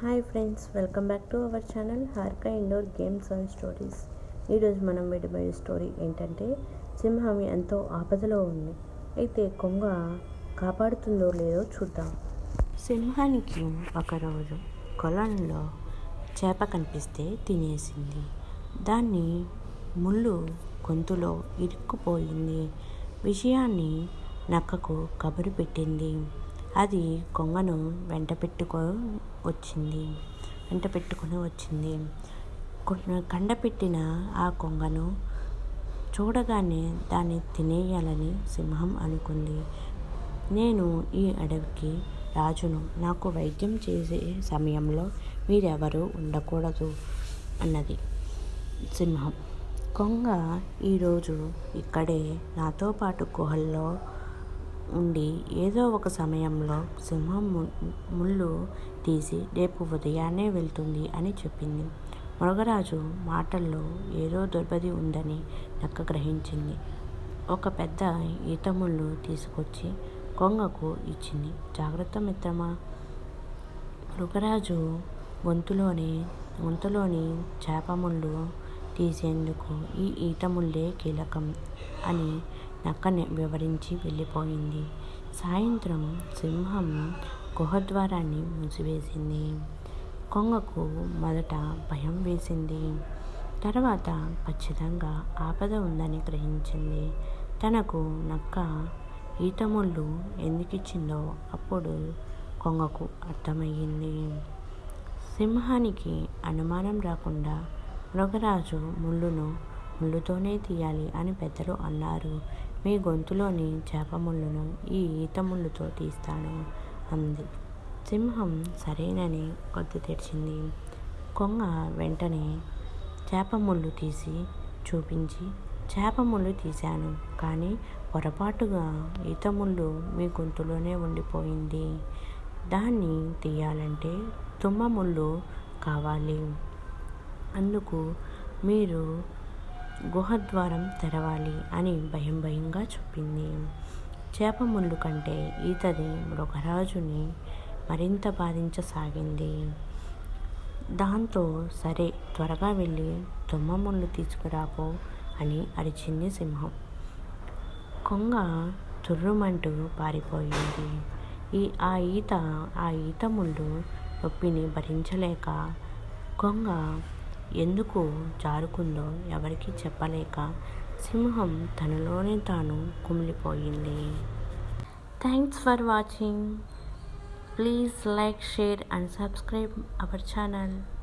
Hi friends welcome back to our channel Harka indoor games and stories. ఈరోజు మనం విడిపోయే story ఏంటంటే సింహం ఎంతో ఆపదలో ఉంది. అయితే కొంగ కాపాడుతుందో లేదో చూద్దాం. సింహానికి ఒకరోజు కొలంలో చేప కనిపిస్తే తినేసింది. దాన్ని ముళ్ళు గొంతులో ఇరుక్కుపోయింది. విషయాన్ని నక్కకు కబురు పెట్టింది. అది కొంగను వెంట పెట్టుకో వచ్చింది. వెంట పెట్టుకొని వచ్చింది. కండపెట్టిన ఆ కొంగను చూడగానే దాన్ని తినేయాలని సింహం అనుకుంది. నేను ఈ అడవికి రాజును నాకు వైద్యం చేసే సమయంలో మీరెవరూ ఉండకూడదు అన్నది సింహం. కొంగ ఈరోజు ఇక్కడే నాతో పాటు గుహల్లో ఉండి ఏదో ఒక సమయంలో సింహం ముళ్ళు తీసి రేపు ఉదయాన్నే వెళ్తుంది అని చెప్పింది. మృగరాజు మాటల్లో ఏదో దుర్బది ఉందని నక్క గ్రహించింది. ఒక పెద్ద ఈత ముళ్ళు తీసుకొచ్చి కొంగకు ఇచ్చింది. జాగ్రత్త మిత్రమా? మృగరాజు గొంతులోని గొంతులోని చేప ముళ్ళు తీసేందుకు ఈ ఈత ముళ్ళే కీలకం అని నక్క వివరించి వెళ్ళిపోయింది. సాయంత్రం సింహం గుహద్వారాన్ని మూసివేసింది. కొంగకు మొదట భయం వేసింది. తర్వాత ఖచ్చితంగా ఆపద ఉందని గ్రహించింది. తనకు నక్క ఈతముళ్ళు ఎందుకిచ్చిందో అప్పుడు కొంగకు అర్థమయ్యింది. సింహానికి అనుమానం రాకుండా మృగరాజు ముళ్ళును ముళ్ళుతోనే తీయాలి అని పెద్దలు అన్నారు. మీ గొంతులోని చేపముళ్ళను ఈ ఈత ముళ్ళుతో తీస్తాను అంది. సింహం సరేనని కొద్ది తెరిచింది. కొంగ వెంటనే చేపముళ్ళు తీసి చూపించి చేపముళ్ళు తీశాను కానీ పొరపాటుగా ఈతముళ్ళు మీ గొంతులోనే ఉండిపోయింది. దాన్ని తీయాలంటే తుమ్మముళ్ళు కావాలి. అందుకు మీరు గుహద్వారం తెరవాలి అని భయం భయంగా చెప్పింది. చేప ముళ్ళు కంటే ఈతది మృగరాజుని మరింత బాధించసాగింది. దాంతో సరే త్వరగా వెళ్ళి దుమ్మ ముళ్ళు తీసుకురాపో అని అరిచింది సింహం. కొంగ తుర్రుమంటూ పారిపోయింది. ఈ ఆ ఈత ఆ ఈత ముళ్ళు నొప్పిని భరించలేక కొంగ ఎందుకు జారుకుందో ఎవరికీ చెప్పలేక సింహం తనలోనే తాను కుమిలిపోయింది. Thanks for watching. Please like share and subscribe our channel.